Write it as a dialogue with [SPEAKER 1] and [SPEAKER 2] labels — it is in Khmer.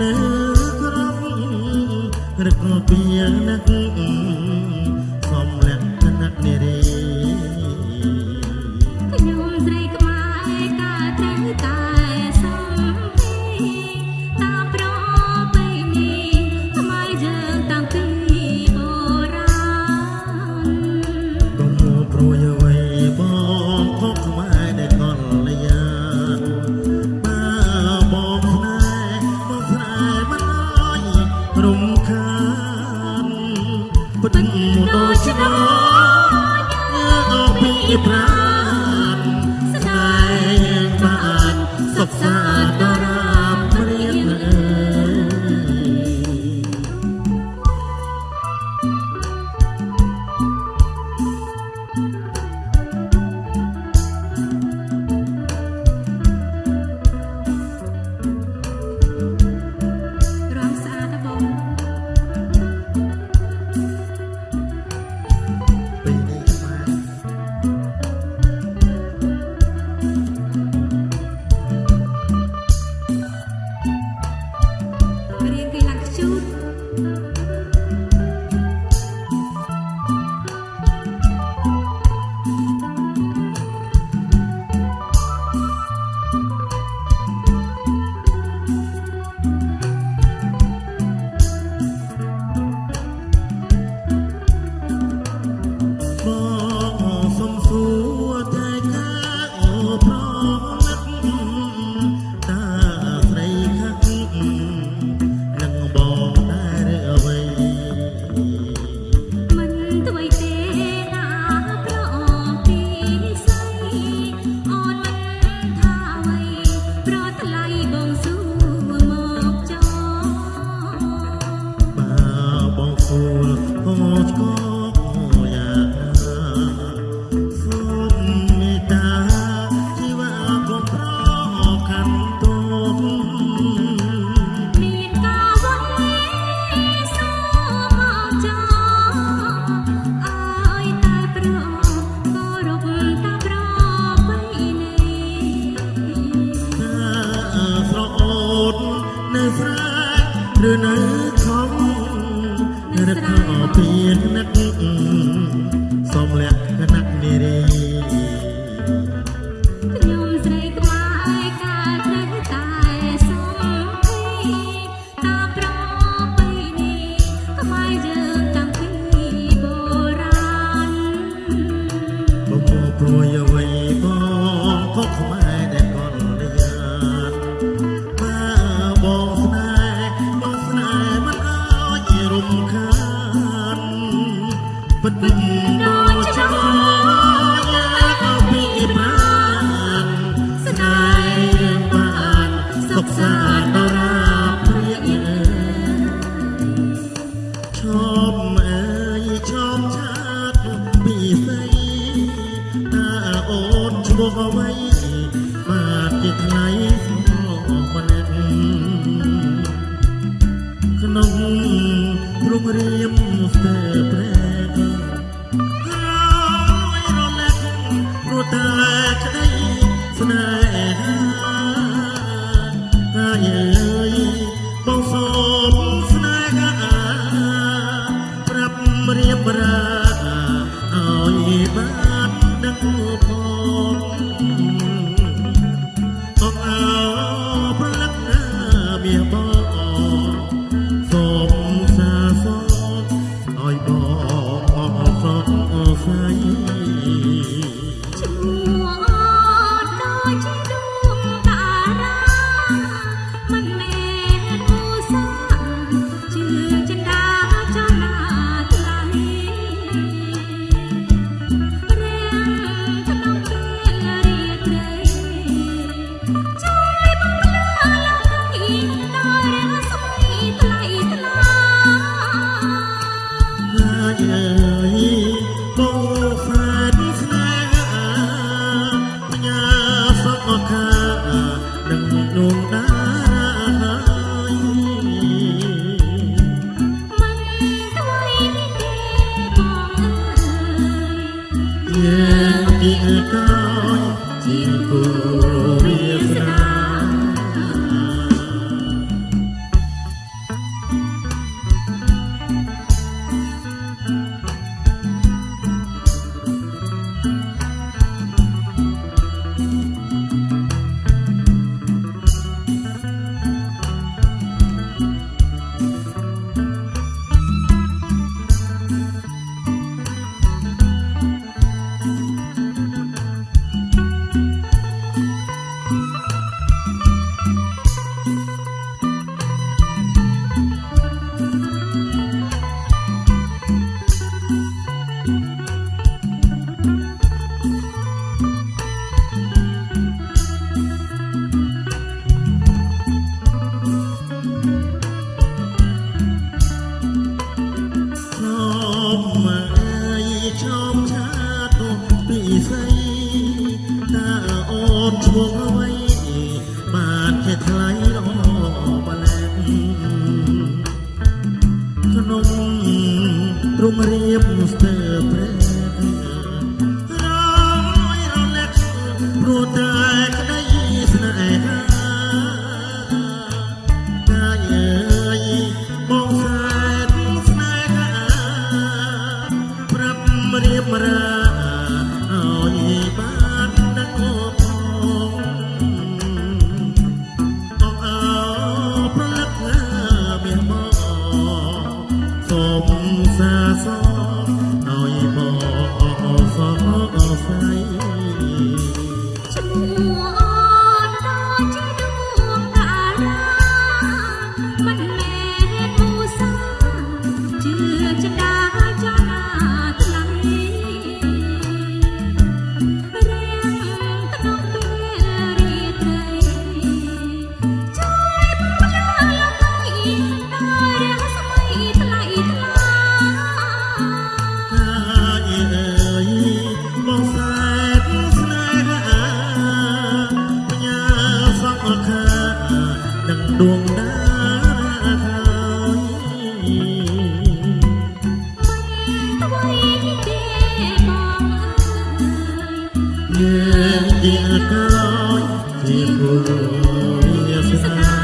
[SPEAKER 1] នៅក្រុ
[SPEAKER 2] មរកពៀនឹក tình đôi chân នៅស្រែឬនៅខំរ
[SPEAKER 1] កពៀននឹក ពិតវិញដូចចាំយ៉ាក៏ពីប្រាស្នេហ៍បានសុខសាន្តដរាព្រាកឈប់អើយឈប់ឆាតពីស្អីតើអូនឈ្មោះអ្វីបាទជាថ្ងៃក្នុងរុងរៀម បានដឹងផងអរអ
[SPEAKER 2] Thank you. រុងរៀបស្ទើ
[SPEAKER 1] រព្រះរយរលឹកព្រោះតែក្តីស្នេហាកាយអើយបងស្រែស្នេហាប្រាប់រៀបរា gloria será.